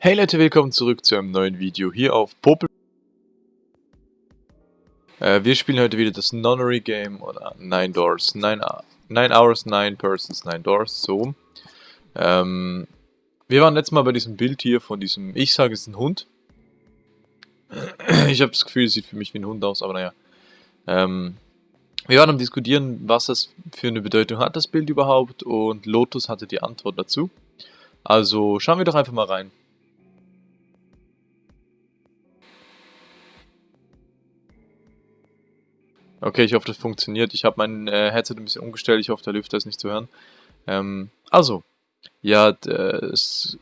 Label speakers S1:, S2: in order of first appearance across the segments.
S1: Hey Leute, willkommen zurück zu einem neuen Video hier auf Popel. Äh, wir spielen heute wieder das Nonary Game oder Nine Doors, Nine, Nine Hours, Nine Persons, Nine Doors, so. Ähm, wir waren letztes Mal bei diesem Bild hier von diesem, ich sage es ist ein Hund. Ich habe das Gefühl, es sieht für mich wie ein Hund aus, aber naja. Ähm, wir waren am diskutieren, was das für eine Bedeutung hat, das Bild überhaupt, und Lotus hatte die Antwort dazu. Also schauen wir doch einfach mal rein. Okay, ich hoffe, das funktioniert. Ich habe mein äh, Headset ein bisschen umgestellt. Ich hoffe, der Lüfter ist nicht zu hören. Ähm, also, ja, das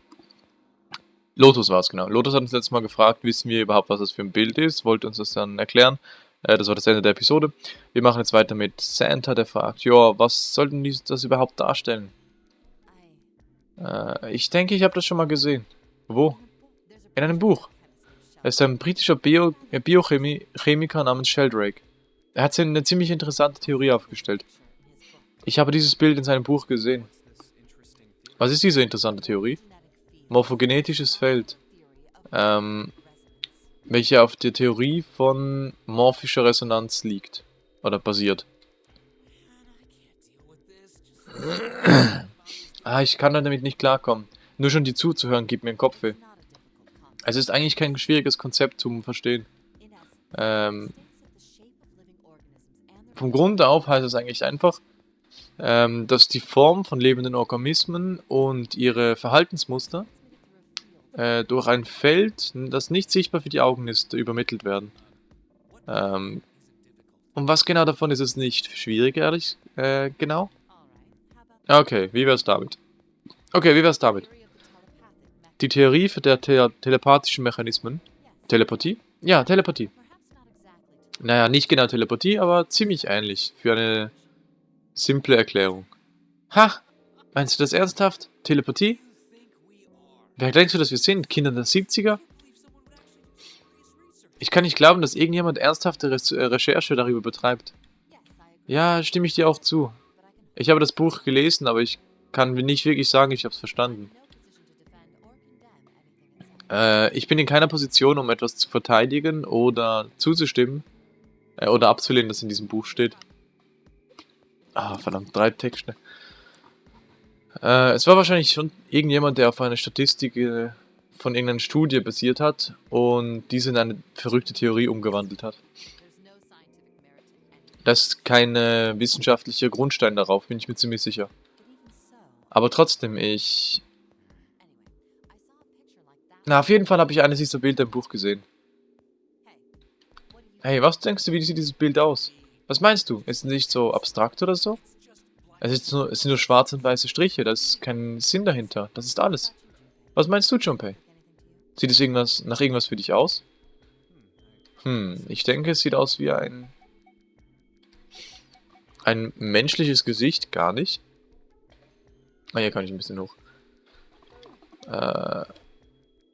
S1: Lotus war es, genau. Lotus hat uns letztes Mal gefragt, wissen wir überhaupt, was das für ein Bild ist, wollte uns das dann erklären. Äh, das war das Ende der Episode. Wir machen jetzt weiter mit Santa, der fragt, ja, was sollten die das überhaupt darstellen? Äh, ich denke, ich habe das schon mal gesehen. Wo? In einem Buch. Er ist ein britischer Bio äh, Biochemiker namens Sheldrake. Er hat eine ziemlich interessante Theorie aufgestellt. Ich habe dieses Bild in seinem Buch gesehen. Was ist diese interessante Theorie? Morphogenetisches Feld. Ähm, welche auf der Theorie von morphischer Resonanz liegt. Oder basiert. ah, ich kann damit nicht klarkommen. Nur schon die zuzuhören gibt mir einen Kopfweh. Es ist eigentlich kein schwieriges Konzept zum Verstehen. Ähm, vom Grund auf heißt es eigentlich einfach, ähm, dass die Form von lebenden Organismen und ihre Verhaltensmuster äh, durch ein Feld, das nicht sichtbar für die Augen ist, übermittelt werden. Ähm, und was genau davon ist es nicht schwierig, ehrlich, äh, genau? Okay, wie wär's damit? Okay, wie wär's damit? Die Theorie der te telepathischen Mechanismen. Telepathie? Ja, Telepathie. Naja, nicht genau Telepathie, aber ziemlich ähnlich. Für eine simple Erklärung. Ha! Meinst du das ernsthaft? Telepathie? Wer denkst du, dass wir sind? Kinder der 70er? Ich kann nicht glauben, dass irgendjemand ernsthafte Re äh, Recherche darüber betreibt. Ja, stimme ich dir auch zu. Ich habe das Buch gelesen, aber ich kann nicht wirklich sagen, ich habe es verstanden. Äh, ich bin in keiner Position, um etwas zu verteidigen oder zuzustimmen. Äh, oder abzulehnen, dass in diesem Buch steht. Ah, verdammt, drei Texte. Äh, es war wahrscheinlich schon irgendjemand, der auf eine Statistik äh, von irgendeiner Studie basiert hat und diese in eine verrückte Theorie umgewandelt hat. Das ist kein äh, wissenschaftlicher Grundstein darauf, bin ich mir ziemlich sicher. Aber trotzdem, ich... Na, auf jeden Fall habe ich eines dieser Bilder im Buch gesehen. Hey, was denkst du, wie sieht dieses Bild aus? Was meinst du? Ist es nicht so abstrakt oder so? Es, nur, es sind nur schwarze und weiße Striche, da ist kein Sinn dahinter. Das ist alles. Was meinst du, Junpei? Sieht es irgendwas nach irgendwas für dich aus? Hm, ich denke, es sieht aus wie ein... Ein menschliches Gesicht, gar nicht. Ah, hier kann ich ein bisschen hoch. Äh,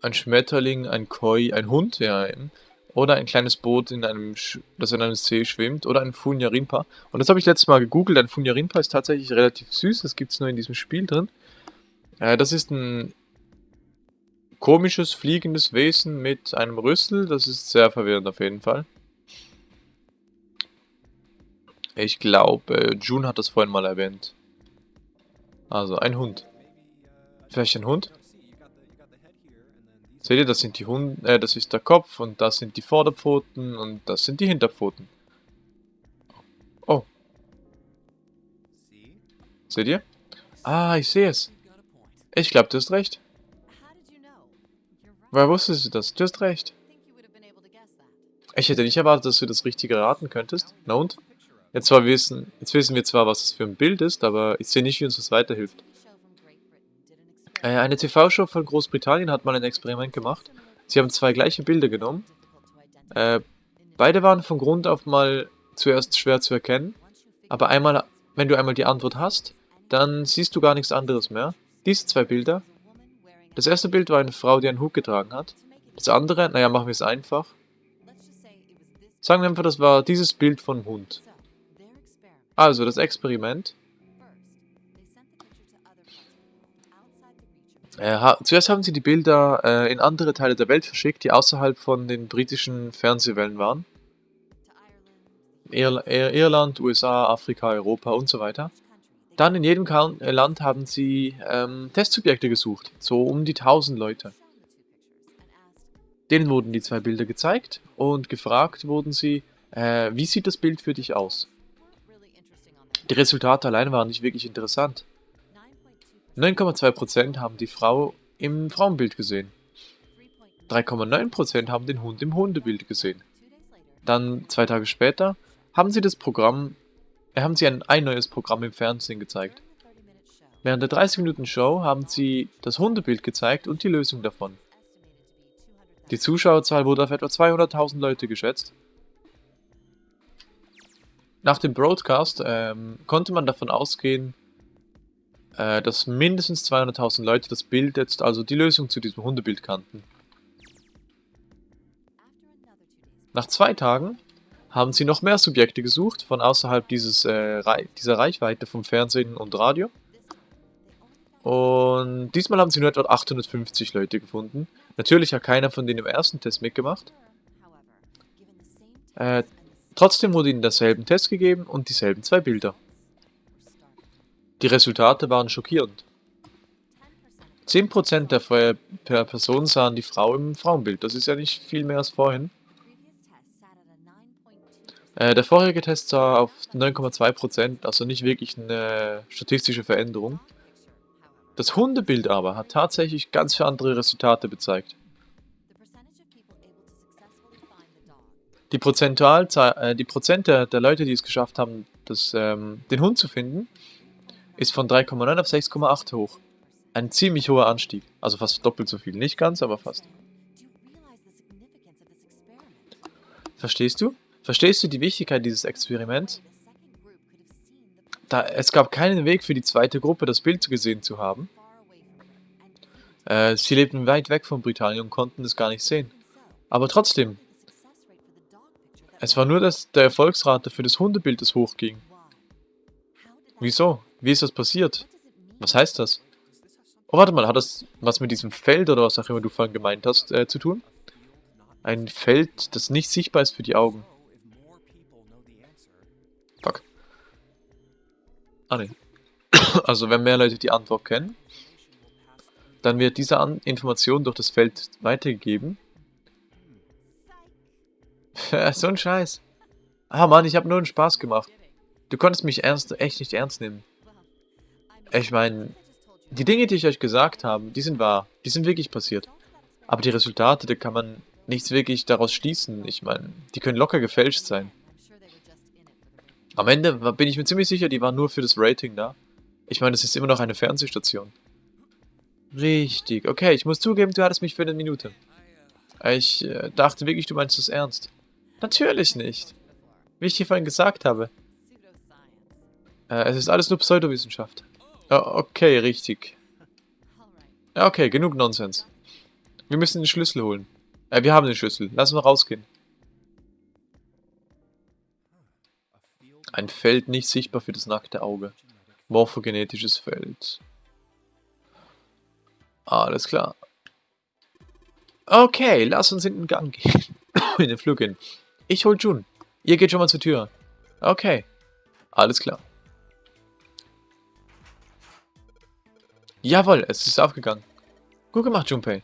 S1: ein Schmetterling, ein Koi, ein Hund, ja eben. Oder ein kleines Boot, in einem das in einem See schwimmt. Oder ein Funyarinpa. Und das habe ich letztes Mal gegoogelt. Ein Funyarinpa ist tatsächlich relativ süß. Das gibt es nur in diesem Spiel drin. Äh, das ist ein komisches, fliegendes Wesen mit einem Rüssel. Das ist sehr verwirrend auf jeden Fall. Ich glaube, June hat das vorhin mal erwähnt. Also, ein Hund. Vielleicht ein Hund? Seht ihr, das sind die Hunde, äh, das ist der Kopf und das sind die Vorderpfoten und das sind die Hinterpfoten. Oh. Seht ihr? Ah, ich sehe es. Ich glaube, du hast recht. Woher wusstest du das? Du hast recht. Ich hätte nicht erwartet, dass du das Richtige raten könntest. Na und? Jetzt, zwar wissen, jetzt wissen wir zwar, was das für ein Bild ist, aber ich sehe nicht, wie uns das weiterhilft. Äh, eine TV-Show von Großbritannien hat mal ein Experiment gemacht. Sie haben zwei gleiche Bilder genommen. Äh, beide waren von Grund auf mal zuerst schwer zu erkennen. Aber einmal, wenn du einmal die Antwort hast, dann siehst du gar nichts anderes mehr. Diese zwei Bilder. Das erste Bild war eine Frau, die einen Hut getragen hat. Das andere, naja, machen wir es einfach. Sagen wir einfach, das war dieses Bild von Hund. Also, das Experiment ha zuerst haben sie die Bilder äh, in andere Teile der Welt verschickt, die außerhalb von den britischen Fernsehwellen waren. Ir Irland, USA, Afrika, Europa und so weiter. Dann in jedem äh, Land haben sie ähm, Testsubjekte gesucht, so um die 1000 Leute. Denen wurden die zwei Bilder gezeigt und gefragt wurden sie, äh, wie sieht das Bild für dich aus? Die Resultate allein waren nicht wirklich interessant. 9,2% haben die Frau im Frauenbild gesehen. 3,9% haben den Hund im Hundebild gesehen. Dann, zwei Tage später, haben sie das Programm, äh, haben sie ein, ein neues Programm im Fernsehen gezeigt. Während der 30 Minuten Show haben sie das Hundebild gezeigt und die Lösung davon. Die Zuschauerzahl wurde auf etwa 200.000 Leute geschätzt. Nach dem Broadcast ähm, konnte man davon ausgehen, äh, dass mindestens 200.000 Leute das Bild jetzt, also die Lösung zu diesem Hundebild kannten. Nach zwei Tagen haben sie noch mehr Subjekte gesucht, von außerhalb dieses, äh, dieser Reichweite vom Fernsehen und Radio. Und diesmal haben sie nur etwa 850 Leute gefunden. Natürlich hat keiner von denen im ersten Test mitgemacht. Äh, trotzdem wurde ihnen derselben Test gegeben und dieselben zwei Bilder. Die Resultate waren schockierend. 10% der Feuer per Person sahen die Frau im Frauenbild. Das ist ja nicht viel mehr als vorhin. Äh, der vorherige Test sah auf 9,2%, also nicht wirklich eine statistische Veränderung. Das Hundebild aber hat tatsächlich ganz für andere Resultate gezeigt. Die, Prozentualzahl, äh, die Prozent der, der, Leute, die es geschafft haben, das, ähm, den Hund zu finden, ist von 3,9 auf 6,8 hoch. Ein ziemlich hoher Anstieg. Also fast doppelt so viel. Nicht ganz, aber fast. Verstehst du? Verstehst du die Wichtigkeit dieses Experiments? Da, es gab keinen Weg für die zweite Gruppe, das Bild gesehen zu haben. Äh, sie lebten weit weg von Britannien und konnten es gar nicht sehen. Aber trotzdem, es war nur, dass der Erfolgsrate für das Hundebild das hochging. Wieso? Wie ist das passiert? Was heißt das? Oh, warte mal, hat das was mit diesem Feld oder was auch immer du vorhin gemeint hast, äh, zu tun? Ein Feld, das nicht sichtbar ist für die Augen. Fuck. Ah, ne. Also, wenn mehr Leute die Antwort kennen, dann wird diese An Information durch das Feld weitergegeben. so ein Scheiß. Ah, Mann, ich habe nur einen Spaß gemacht. Du konntest mich ernst, echt nicht ernst nehmen. Ich meine, die Dinge, die ich euch gesagt habe, die sind wahr. Die sind wirklich passiert. Aber die Resultate, da kann man nichts wirklich daraus schließen. Ich meine, die können locker gefälscht sein. Am Ende bin ich mir ziemlich sicher, die waren nur für das Rating da. Ich meine, es ist immer noch eine Fernsehstation. Richtig. Okay, ich muss zugeben, du hattest mich für eine Minute. Ich äh, dachte wirklich, du meinst es ernst. Natürlich nicht. Wie ich dir vorhin gesagt habe. Äh, es ist alles nur Pseudowissenschaft. Okay, richtig. Okay, genug Nonsens. Wir müssen den Schlüssel holen. Äh, wir haben den Schlüssel. Lass mal rausgehen. Ein Feld nicht sichtbar für das nackte Auge. Morphogenetisches Feld. Alles klar. Okay, lass uns in den Gang gehen. in den Flug gehen. Ich hol Jun. Ihr geht schon mal zur Tür. Okay. Alles klar. Jawohl, es ist aufgegangen. Gut gemacht, Junpei.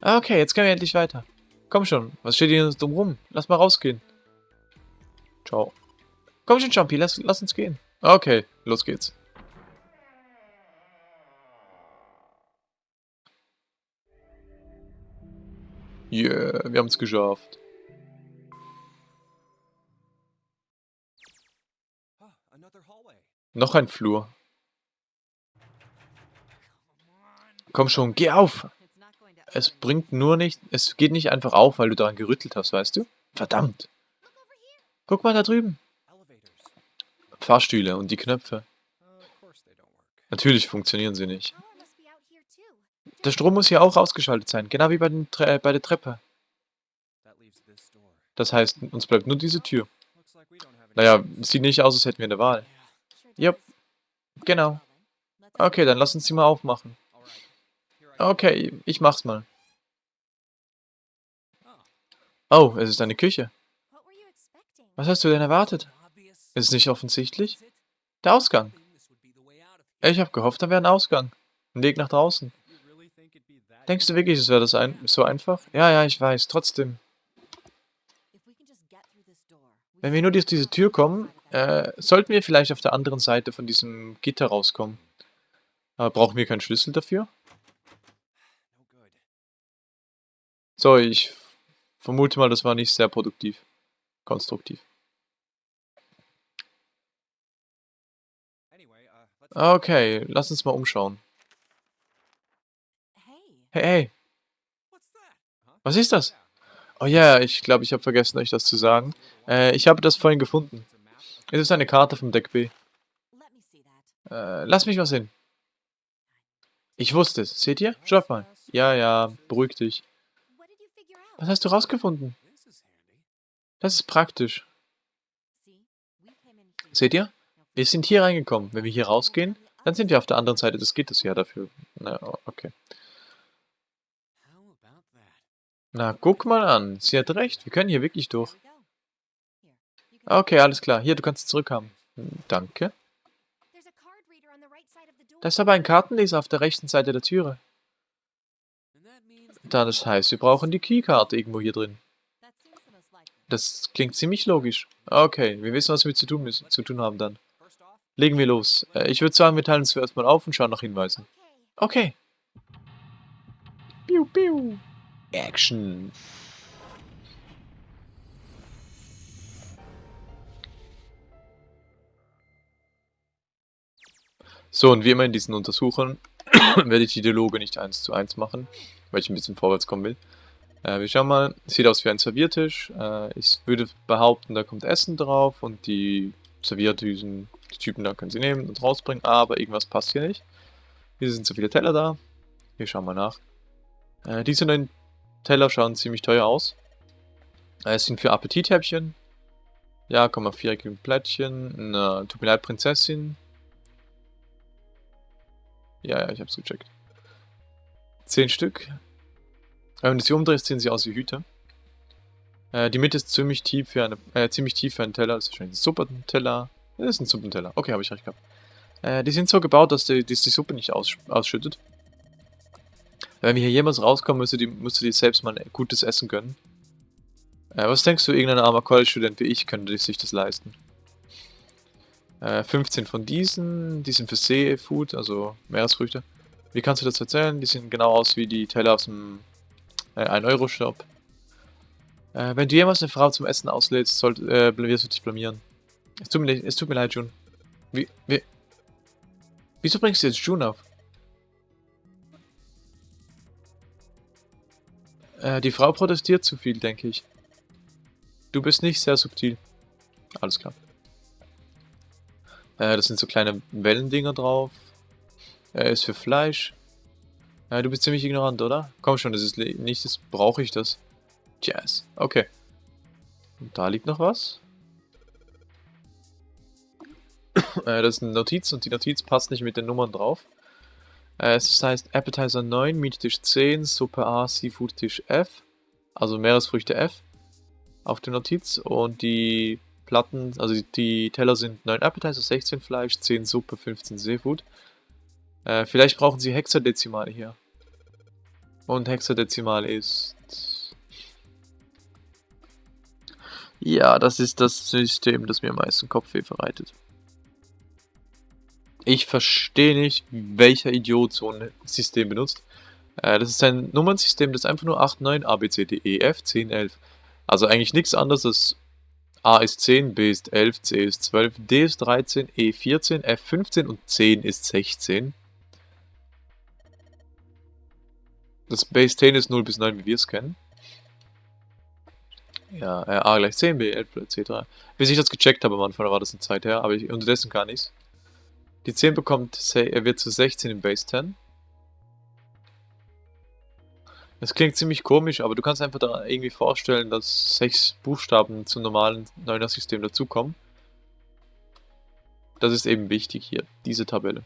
S1: Ah, okay, jetzt können wir endlich weiter. Komm schon, was steht hier dumm rum? Lass mal rausgehen. Ciao. Komm schon, Jumpy, lass, lass uns gehen. Okay, los geht's. Yeah, wir haben es geschafft. Noch ein Flur. Komm schon, geh auf! Es bringt nur nicht, es geht nicht einfach auf, weil du daran gerüttelt hast, weißt du? Verdammt! Guck mal da drüben. Fahrstühle und die Knöpfe. Natürlich funktionieren sie nicht. Der Strom muss hier auch ausgeschaltet sein, genau wie bei, Tre bei der Treppe. Das heißt, uns bleibt nur diese Tür. Naja, sieht nicht aus, als hätten wir eine Wahl. Jupp, genau. Okay, dann lass uns sie mal aufmachen. Okay, ich mach's mal. Oh, es ist eine Küche. Was hast du denn erwartet? Ist es nicht offensichtlich? Der Ausgang. Ich habe gehofft, da wäre ein Ausgang. Ein Weg nach draußen. Denkst du wirklich, es wäre das ein so einfach? Ja, ja, ich weiß. Trotzdem. Wenn wir nur durch diese Tür kommen, äh, sollten wir vielleicht auf der anderen Seite von diesem Gitter rauskommen. Aber brauchen wir keinen Schlüssel dafür? So, ich vermute mal, das war nicht sehr produktiv. Konstruktiv. Okay, lass uns mal umschauen. Hey, hey. Was ist das? Oh ja, ich glaube, ich habe vergessen, euch das zu sagen. Äh, ich habe das vorhin gefunden. Es ist eine Karte vom Deck B. Äh, lass mich mal sehen. Ich wusste es. Seht ihr? Schaut mal. Ja, ja, beruhig dich. Was hast du rausgefunden? Das ist praktisch. Seht ihr? Wir sind hier reingekommen. Wenn wir hier rausgehen, dann sind wir auf der anderen Seite des Gitters. Ja, dafür. Na, okay. Na, guck mal an. Sie hat recht. Wir können hier wirklich durch. Okay, alles klar. Hier, du kannst zurückhaben. Danke. Da ist aber ein Kartenleser auf der rechten Seite der Türe. Da, das heißt, wir brauchen die Keykarte irgendwo hier drin. Das klingt ziemlich logisch. Okay, wir wissen, was wir zu tun, müssen, zu tun haben dann. Legen wir los. Äh, ich würde sagen, wir teilen uns zuerst mal auf und schauen nach Hinweisen. Okay. Piu, piu. Action. So, und wie immer in diesen Untersuchungen werde ich die Dialoge nicht eins zu eins machen, weil ich ein bisschen vorwärts kommen will. Äh, wir schauen mal, sieht aus wie ein Serviertisch. Äh, ich würde behaupten, da kommt Essen drauf und die Servierdüsen die Typen da können sie nehmen und rausbringen, aber irgendwas passt hier nicht. Hier sind zu viele Teller da. Wir schauen mal nach. Äh, diese neuen Teller schauen ziemlich teuer aus. Äh, es sind für Appetithäppchen. Ja, komm mal, viereckige Plättchen. Eine, tut mir leid, Prinzessin. Ja, ja, ich hab's gecheckt. Zehn Stück. Wenn du sie umdrehst, sehen sie aus wie Hüte. Äh, die Mitte ist ziemlich tief für eine, äh, ziemlich tief für einen Teller. Das ist wahrscheinlich ein Suppenteller. Das ist ein Suppenteller. Okay, habe ich recht gehabt. Äh, die sind so gebaut, dass die, dass die Suppe nicht aus, ausschüttet. Wenn wir hier jemals rauskommen, müsst ihr, die, müsst ihr die selbst mal ein gutes Essen gönnen. Äh, was denkst du, irgendein armer College-Student wie ich könnte sich das leisten? Äh, 15 von diesen, die sind für Seafood, also Meeresfrüchte. Wie kannst du das erzählen? Die sehen genau aus wie die Teller aus dem äh, 1-Euro-Shop. Äh, wenn du jemals eine Frau zum Essen auslädst, sollt, äh, wirst du dich blamieren. Es tut mir, es tut mir leid, June. Wie, wie, wieso bringst du jetzt June auf? Äh, die Frau protestiert zu viel, denke ich. Du bist nicht sehr subtil. Alles klar. Äh, das sind so kleine Wellendinger drauf. Er ist für Fleisch. Äh, du bist ziemlich ignorant, oder? Komm schon, das ist nicht, das brauche ich das. Jazz. Okay. Und da liegt noch was. Äh, das ist eine Notiz und die Notiz passt nicht mit den Nummern drauf. Äh, es heißt Appetizer 9, Meat-Tisch 10, Suppe A, Seafood-Tisch F. Also Meeresfrüchte F auf der Notiz. Und die Platten, also die Teller sind 9 Appetizer, 16 Fleisch, 10 Suppe, 15 Seafood. Äh, vielleicht brauchen sie Hexadezimale hier. Und Hexadezimal ist... Ja, das ist das System, das mir am meisten Kopfweh verreitet. Ich verstehe nicht, welcher Idiot so ein System benutzt. Äh, das ist ein Nummernsystem, das einfach nur 8, 9, A, B, C, D, E, F, 10, 11. Also eigentlich nichts anderes als A ist 10, B ist 11, C ist 12, D ist 13, E 14, F 15 und 10 ist 16. Das Base 10 ist 0 bis 9, wie wir es kennen. Ja, äh, A gleich 10, B 11, etc. Bis ich das gecheckt habe am Anfang, war das eine Zeit her, aber ich, unterdessen kann ich's. Die 10 bekommt, er wird zu 16 im Base 10. Das klingt ziemlich komisch, aber du kannst einfach da irgendwie vorstellen, dass 6 Buchstaben zum normalen 9er System dazukommen. Das ist eben wichtig hier, diese Tabelle.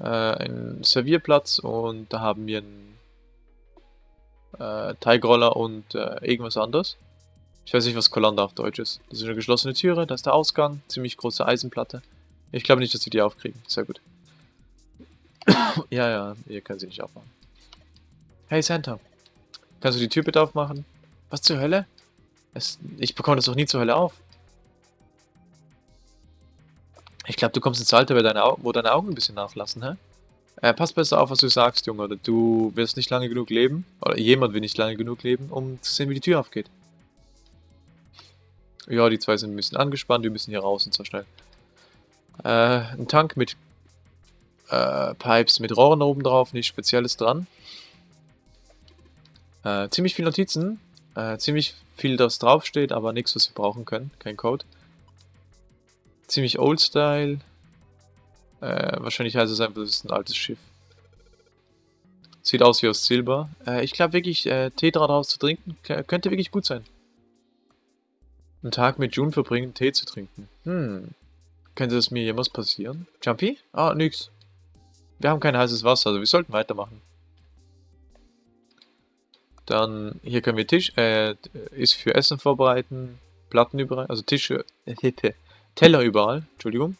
S1: Äh, einen Servierplatz und da haben wir einen äh, Teigroller und äh, irgendwas anderes. Ich weiß nicht, was Kolander auf Deutsch ist. Das ist eine geschlossene Türe, da ist der Ausgang, ziemlich große Eisenplatte. Ich glaube nicht, dass sie die aufkriegen. Sehr gut. ja, ja, ihr könnt sie nicht aufmachen. Hey Santa, kannst du die Tür bitte aufmachen? Was zur Hölle? Es, ich bekomme das doch nie zur Hölle auf. Ich glaube, du kommst ins Alter, wo deine, wo deine Augen ein bisschen nachlassen, hä? Äh, pass besser auf, was du sagst, Junge, oder du wirst nicht lange genug leben, oder jemand will nicht lange genug leben, um zu sehen, wie die Tür aufgeht. Ja, die zwei sind ein bisschen angespannt, wir müssen hier raus und zwar schnell. Äh, ein Tank mit äh, Pipes mit Rohren oben drauf, nichts Spezielles dran. Äh, ziemlich viele Notizen, äh, ziemlich viel, das draufsteht, aber nichts, was wir brauchen können, kein Code. Ziemlich Old-Style. Äh, wahrscheinlich heißt es einfach, das ist ein altes Schiff. Sieht aus wie aus Silber. Äh, ich glaube wirklich, äh, Tee daraus zu trinken, könnte wirklich gut sein. Einen Tag mit June verbringen, Tee zu trinken. Hm. Könnte das mir jemals passieren? Jumpy? Ah, nix. Wir haben kein heißes Wasser, also wir sollten weitermachen. Dann, hier können wir Tisch, äh, ist für Essen vorbereiten, Platten überall, also Tische, äh, Teller überall, Entschuldigung.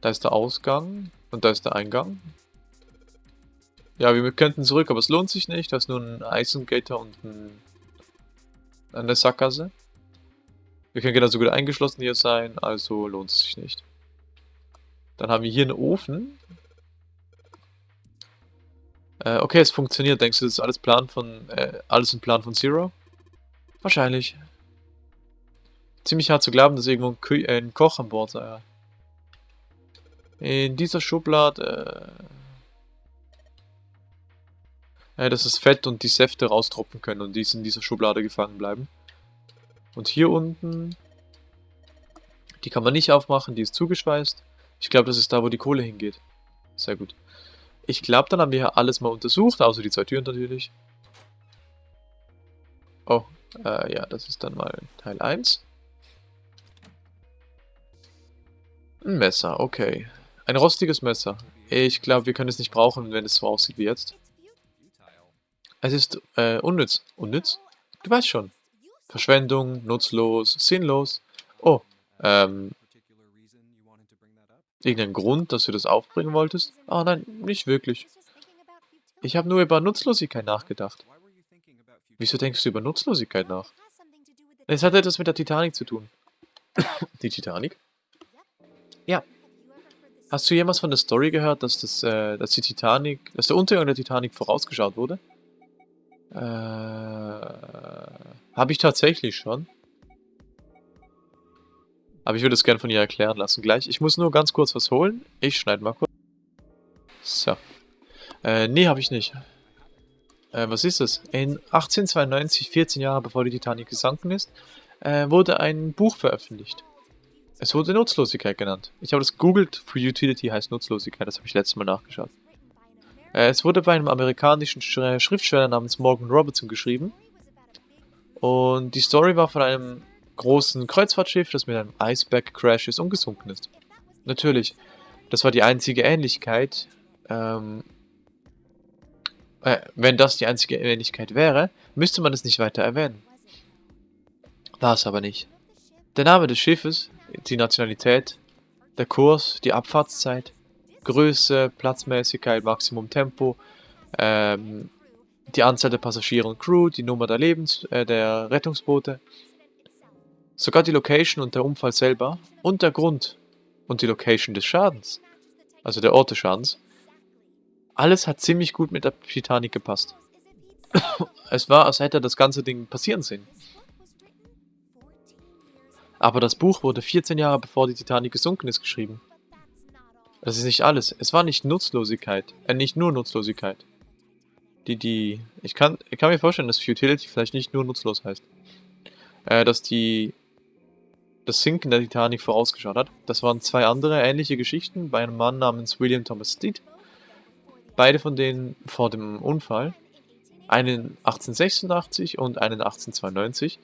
S1: Da ist der Ausgang und da ist der Eingang. Ja, wir könnten zurück, aber es lohnt sich nicht. Da ist nur ein Eisengater und ein, eine Sackgasse. Wir können genauso gut eingeschlossen hier sein, also lohnt es sich nicht. Dann haben wir hier einen Ofen. Äh, okay, es funktioniert. Denkst du, das ist alles Plan von, äh, alles ein Plan von Zero? Wahrscheinlich. Ziemlich hart zu glauben, dass irgendwo ein, Kö äh, ein Koch an Bord sei. In dieser Schublade... Äh, dass das Fett und die Säfte raustropfen können und die in dieser Schublade gefangen bleiben. Und hier unten... Die kann man nicht aufmachen, die ist zugeschweißt. Ich glaube, das ist da, wo die Kohle hingeht. Sehr gut. Ich glaube, dann haben wir hier alles mal untersucht, außer die zwei Türen natürlich. Oh, äh, ja, das ist dann mal Teil 1. Ein Messer, okay. Ein rostiges Messer. Ich glaube, wir können es nicht brauchen, wenn es so aussieht wie jetzt. Es ist äh, unnütz. Unnütz? Du weißt schon. Verschwendung, nutzlos, sinnlos. Oh, ähm... Irgendein Grund, dass du das aufbringen wolltest? Ah, oh, nein, nicht wirklich. Ich habe nur über Nutzlosigkeit nachgedacht. Wieso denkst du über Nutzlosigkeit nach? Es hat etwas mit der Titanic zu tun. Die Titanic? Ja. Hast du jemals von der Story gehört, dass das, äh, dass die Titanic, dass der Untergang der Titanic vorausgeschaut wurde? Äh, habe ich tatsächlich schon. Aber ich würde es gerne von ihr erklären lassen gleich. Ich muss nur ganz kurz was holen. Ich schneide mal kurz. So. Äh, nee, habe ich nicht. Äh, was ist das? In 1892, 14 Jahre bevor die Titanic gesunken ist, äh, wurde ein Buch veröffentlicht. Es wurde Nutzlosigkeit genannt. Ich habe das googelt. For Utility heißt Nutzlosigkeit. Das habe ich letztes Mal nachgeschaut. Äh, es wurde bei einem amerikanischen Schriftsteller namens Morgan Robertson geschrieben. Und die Story war von einem großen Kreuzfahrtschiff, das mit einem Iceberg crash ist und gesunken ist. Natürlich, das war die einzige Ähnlichkeit. Ähm, äh, wenn das die einzige Ähnlichkeit wäre, müsste man es nicht weiter erwähnen. War es aber nicht. Der Name des Schiffes die Nationalität, der Kurs, die Abfahrtszeit, Größe, Platzmäßigkeit, Maximum Tempo, ähm, die Anzahl der Passagiere und Crew, die Nummer der, Lebens äh, der Rettungsboote, sogar die Location und der Unfall selber und der Grund und die Location des Schadens, also der Ort des Schadens. Alles hat ziemlich gut mit der Titanic gepasst. es war, als hätte das ganze Ding passieren sehen. Aber das Buch wurde 14 Jahre bevor die Titanic gesunken ist geschrieben. Das ist nicht alles. Es war nicht Nutzlosigkeit. Äh, nicht nur Nutzlosigkeit. Die, die... Ich kann, ich kann mir vorstellen, dass Futility vielleicht nicht nur nutzlos heißt. Äh, dass die... Das Sinken der Titanic vorausgeschaut hat. Das waren zwei andere ähnliche Geschichten bei einem Mann namens William Thomas Steed. Beide von denen vor dem Unfall. Einen 1886 und einen 1892.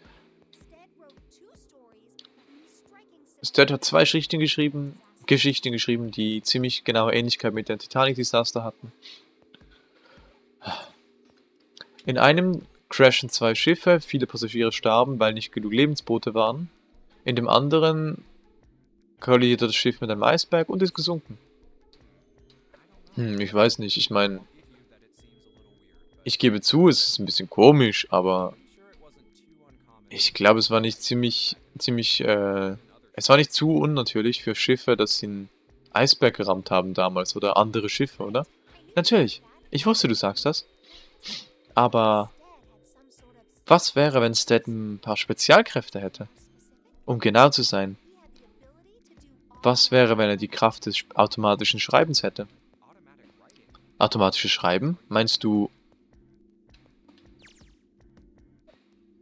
S1: Sturt hat zwei Geschichten geschrieben, Geschichten geschrieben, die ziemlich genaue Ähnlichkeit mit der Titanic-Desaster hatten. In einem crashen zwei Schiffe, viele Passagiere starben, weil nicht genug Lebensboote waren. In dem anderen kollidierte das Schiff mit einem Eisberg und ist gesunken. Hm, ich weiß nicht, ich meine... Ich gebe zu, es ist ein bisschen komisch, aber... Ich glaube, es war nicht ziemlich, ziemlich, äh... Es war nicht zu unnatürlich für Schiffe, dass sie einen Eisberg gerammt haben damals oder andere Schiffe, oder? Natürlich. Ich wusste, du sagst das. Aber was wäre, wenn Stat ein paar Spezialkräfte hätte? Um genau zu sein. Was wäre, wenn er die Kraft des automatischen Schreibens hätte? Automatisches Schreiben? Meinst du...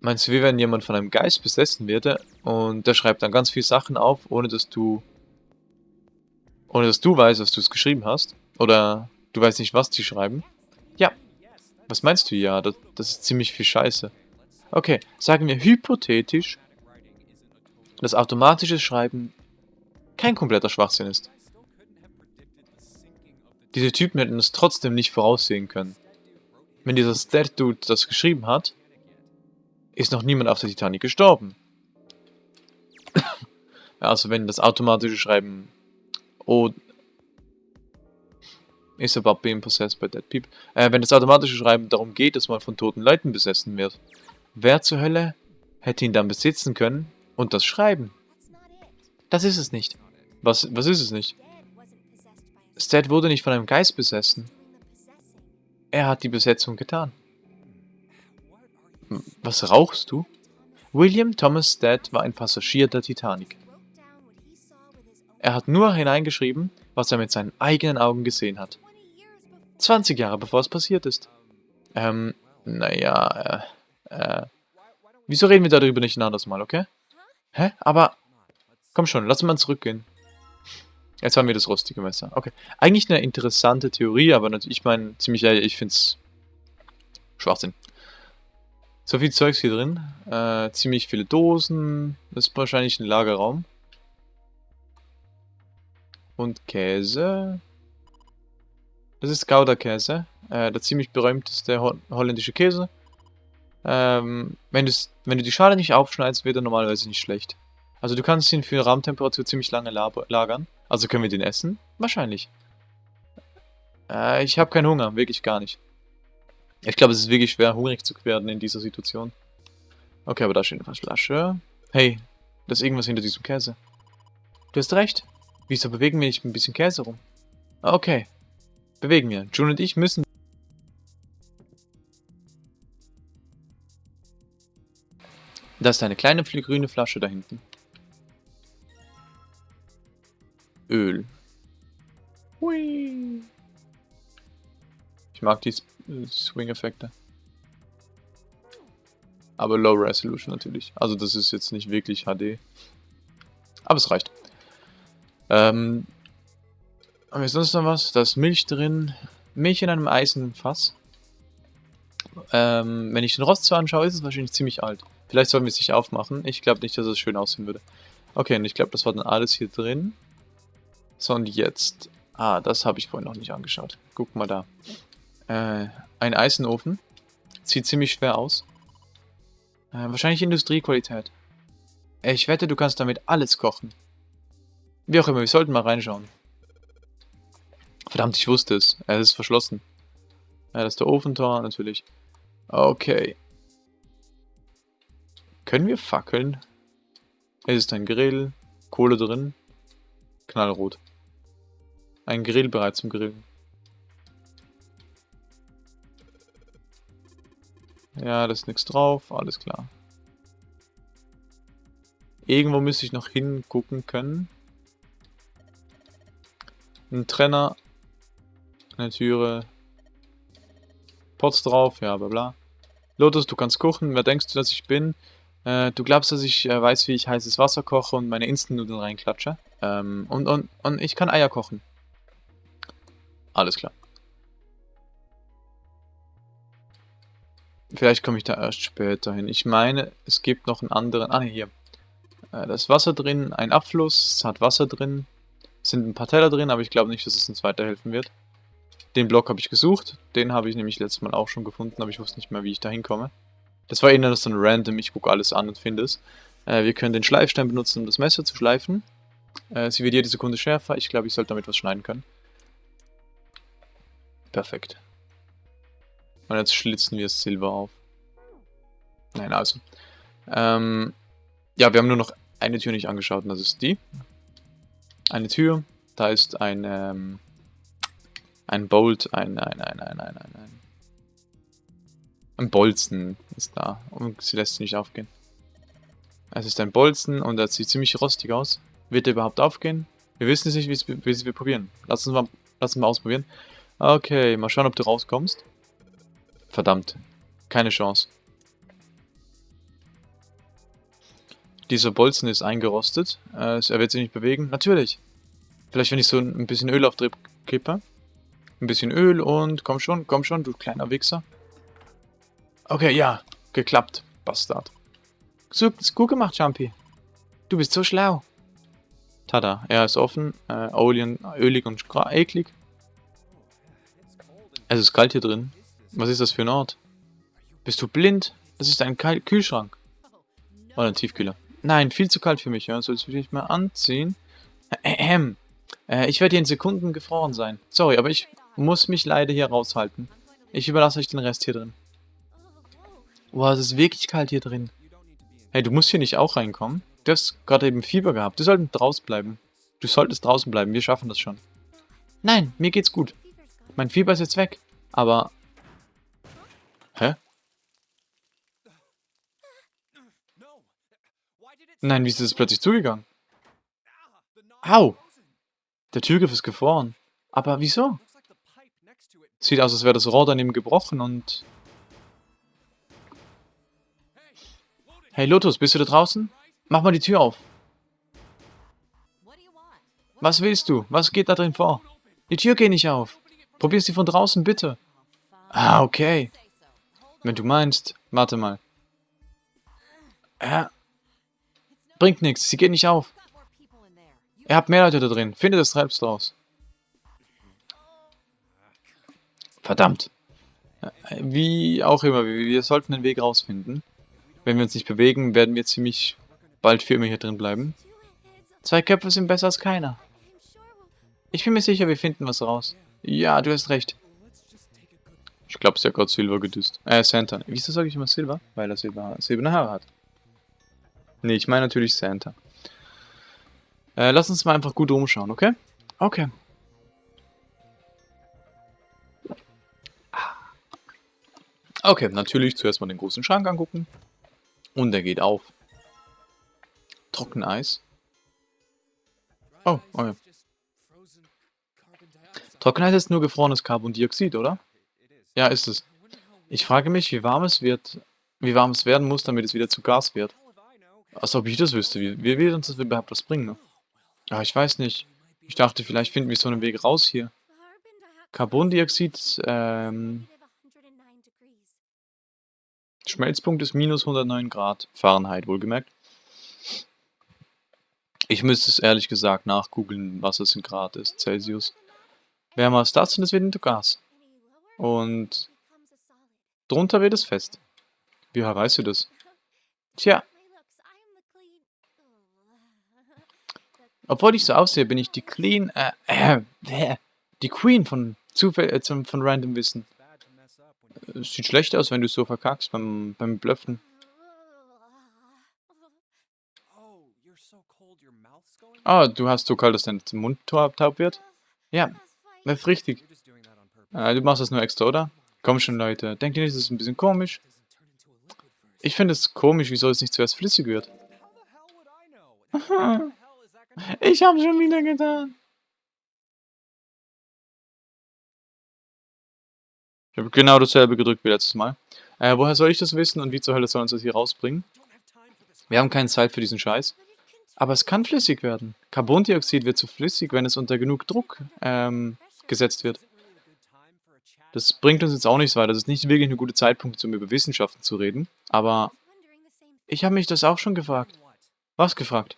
S1: Meinst du, wie wenn jemand von einem Geist besessen würde und der schreibt dann ganz viele Sachen auf, ohne dass du... Ohne dass du weißt, dass du es geschrieben hast? Oder du weißt nicht, was die schreiben? Ja. Was meinst du? Ja, das, das ist ziemlich viel Scheiße. Okay, sagen wir hypothetisch, dass automatisches Schreiben kein kompletter Schwachsinn ist. Diese Typen hätten es trotzdem nicht voraussehen können. Wenn dieser Stat-Dude das geschrieben hat, ist noch niemand auf der Titanic gestorben. also wenn das automatische Schreiben oh, ist about being possessed by dead people. Äh, wenn das automatische Schreiben darum geht, dass man von toten Leuten besessen wird, Wer zur Hölle hätte ihn dann besitzen können und das schreiben? Das ist es nicht. Was, was ist es nicht? Stat wurde nicht von einem Geist besessen. Er hat die Besetzung getan. Was rauchst du? William Thomas Stat war ein Passagier der Titanic. Er hat nur hineingeschrieben, was er mit seinen eigenen Augen gesehen hat. 20 Jahre bevor es passiert ist. Ähm, naja, äh, äh, wieso reden wir darüber nicht ein anderes Mal, okay? Hä? Aber, komm schon, lass mal zurückgehen. Jetzt haben wir das rostige Messer. Okay. Eigentlich eine interessante Theorie, aber natürlich, ich meine, ziemlich ehrlich, ich finde es Schwachsinn. So viel Zeugs hier drin. Äh, ziemlich viele Dosen. Das ist wahrscheinlich ein Lagerraum. Und Käse. Das ist Gouda-Käse. Äh, der ziemlich berühmteste ho holländische Käse. Ähm, wenn, wenn du die Schale nicht aufschneidest, wird er normalerweise nicht schlecht. Also du kannst ihn für Raumtemperatur ziemlich lange lagern. Also können wir den essen? Wahrscheinlich. Äh, ich habe keinen Hunger, wirklich gar nicht. Ich glaube, es ist wirklich schwer, hungrig zu werden in dieser Situation. Okay, aber da steht eine Flasche. Hey, da ist irgendwas hinter diesem Käse. Du hast recht. Wieso bewegen wir nicht ein bisschen Käse rum? Okay. Bewegen wir. June und ich müssen Da ist eine kleine grüne Flasche da hinten. Öl. Hui. Mag die Swing-Effekte. Aber Low Resolution natürlich. Also das ist jetzt nicht wirklich HD. Aber es reicht. Ähm, haben wir sonst noch was? Da ist Milch drin. Milch in einem Eisenfass. Ähm, wenn ich den Rost so anschaue, ist es wahrscheinlich ziemlich alt. Vielleicht sollen wir es nicht aufmachen. Ich glaube nicht, dass es schön aussehen würde. Okay, und ich glaube, das war dann alles hier drin. So, und jetzt... Ah, das habe ich vorhin noch nicht angeschaut. Guck mal da. Äh, ein Eisenofen. Sieht ziemlich schwer aus. Äh, wahrscheinlich Industriequalität. Ich wette, du kannst damit alles kochen. Wie auch immer, wir sollten mal reinschauen. Verdammt, ich wusste es. Es ist verschlossen. Ja, das ist der Ofentor, natürlich. Okay. Können wir fackeln? Es ist ein Grill, Kohle drin, knallrot. Ein Grill bereit zum Grillen. Ja, da ist nichts drauf, alles klar. Irgendwo müsste ich noch hingucken können. Ein Trenner, eine Türe, Pots drauf, ja, bla bla. Lotus, du kannst kochen, wer denkst du, dass ich bin? Äh, du glaubst, dass ich äh, weiß, wie ich heißes Wasser koche und meine Instant-Nudeln reinklatsche? Ähm, und, und, und ich kann Eier kochen. Alles klar. Vielleicht komme ich da erst später hin. Ich meine, es gibt noch einen anderen... Ah, hier. Äh, da ist Wasser drin, ein Abfluss, es hat Wasser drin. sind ein paar Teller drin, aber ich glaube nicht, dass es uns weiterhelfen wird. Den Block habe ich gesucht. Den habe ich nämlich letztes Mal auch schon gefunden, aber ich wusste nicht mehr, wie ich da hinkomme. Das war eher so ein random, ich gucke alles an und finde es. Äh, wir können den Schleifstein benutzen, um das Messer zu schleifen. Äh, sie wird jede Sekunde schärfer. Ich glaube, ich sollte damit was schneiden können. Perfekt. Und jetzt schlitzen wir Silber auf. Nein, also. Ähm, ja, wir haben nur noch eine Tür nicht angeschaut und das ist die. Eine Tür, da ist ein, ähm, ein Bolt, ein, nein, nein, nein, nein, nein, nein. Ein Bolzen ist da und sie lässt sie nicht aufgehen. Es ist ein Bolzen und er sieht ziemlich rostig aus. Wird er überhaupt aufgehen? Wir wissen es nicht, wie es wir probieren. Lass uns mal, lass uns mal ausprobieren. Okay, mal schauen, ob du rauskommst. Verdammt. Keine Chance. Dieser Bolzen ist eingerostet. Äh, er wird sich nicht bewegen. Natürlich. Vielleicht, wenn ich so ein bisschen Öl auf kippe. Ein bisschen Öl und komm schon, komm schon, du kleiner Wichser. Okay, ja. Geklappt. Bastard. So, gut gemacht, Jumpy. Du bist so schlau. Tada, er ist offen. Äh, ölig und eklig. Es ist kalt hier drin. Was ist das für ein Ort? Bist du blind? Das ist ein Kal Kühlschrank. Oder ein Tiefkühler. Nein, viel zu kalt für mich. Ja. Soll ich mich mal anziehen? Ähm, äh, ich werde hier in Sekunden gefroren sein. Sorry, aber ich muss mich leider hier raushalten. Ich überlasse euch den Rest hier drin. Boah, es ist wirklich kalt hier drin. Hey, du musst hier nicht auch reinkommen. Du hast gerade eben Fieber gehabt. Du solltest draußen bleiben. Du solltest draußen bleiben. Wir schaffen das schon. Nein, mir geht's gut. Mein Fieber ist jetzt weg. Aber... Nein, wie ist das plötzlich zugegangen? Au! Der Türgriff ist gefroren. Aber wieso? Sieht aus, als wäre das Rohr daneben gebrochen und... Hey Lotus, bist du da draußen? Mach mal die Tür auf. Was willst du? Was geht da drin vor? Die Tür geht nicht auf. Probier sie von draußen, bitte. Ah, okay. Wenn du meinst. Warte mal. Ja. Bringt nichts, sie geht nicht auf. Ihr habt mehr Leute da drin. Findet es selbst raus. Verdammt. Wie auch immer, wir sollten den Weg rausfinden. Wenn wir uns nicht bewegen, werden wir ziemlich bald für immer hier drin bleiben. Zwei Köpfe sind besser als keiner. Ich bin mir sicher, wir finden was raus. Ja, du hast recht. Ich glaube, sie hat gerade Silver gedüst. Äh, Santa. Wieso sage ich immer Silver? Weil er Silber, silberne Haare hat. Nee, ich meine natürlich Santa. Äh, lass uns mal einfach gut umschauen, okay? Okay. Okay, natürlich zuerst mal den großen Schrank angucken. Und der geht auf. Trockeneis. Oh, okay. Trockeneis ist nur gefrorenes Carbondioxid, oder? Ja, ist es. Ich frage mich, wie warm es wird, wie warm es werden muss, damit es wieder zu Gas wird. Als ob ich das wüsste. Wie, wie wird uns das überhaupt was bringen? Ne? Ah, ich weiß nicht. Ich dachte, vielleicht finden wir so einen Weg raus hier. Carbondioxid, ähm... Schmelzpunkt ist minus 109 Grad Fahrenheit, wohlgemerkt. Ich müsste es ehrlich gesagt nachgoogeln, was es in Grad ist, Celsius. Wärmer als das und es wird into Gas. Und drunter wird es fest. Wie weißt du das? Tja, Obwohl ich so aussehe, bin ich die Clean, äh, äh, die Queen von Zufall, äh, von Random Wissen. Äh, sieht schlecht aus, wenn du so verkackst beim, beim Blöffen. Oh, du hast so kalt, dass dein Mund taub wird? Ja, das ist richtig. Äh, du machst das nur extra, oder? Komm schon, Leute. Denkt ihr nicht, das ist ein bisschen komisch? Ich finde es komisch, wieso es nicht zuerst flüssig wird. Ich habe schon wieder getan. Ich habe genau dasselbe gedrückt wie letztes Mal. Äh, woher soll ich das wissen und wie zur Hölle soll uns das hier rausbringen? Wir haben keine Zeit für diesen Scheiß. Aber es kann flüssig werden. Carbondioxid wird zu flüssig, wenn es unter genug Druck ähm, gesetzt wird. Das bringt uns jetzt auch nichts weiter. Das ist nicht wirklich ein guter Zeitpunkt, um über Wissenschaften zu reden. Aber ich habe mich das auch schon gefragt. Was gefragt?